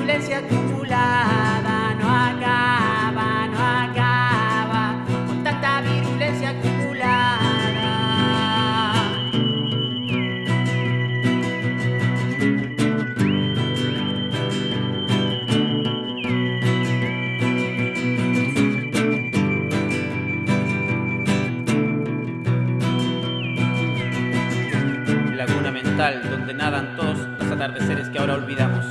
violencia acumulada no acaba, no acaba, con tanta virulencia acumulada. Laguna mental donde nadan todos los atardeceres que ahora olvidamos.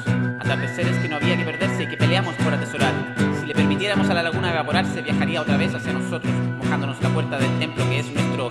Que no había que perderse y que peleamos por atesorar. Si le permitiéramos a la laguna evaporarse, viajaría otra vez hacia nosotros, mojándonos la puerta del templo que es nuestro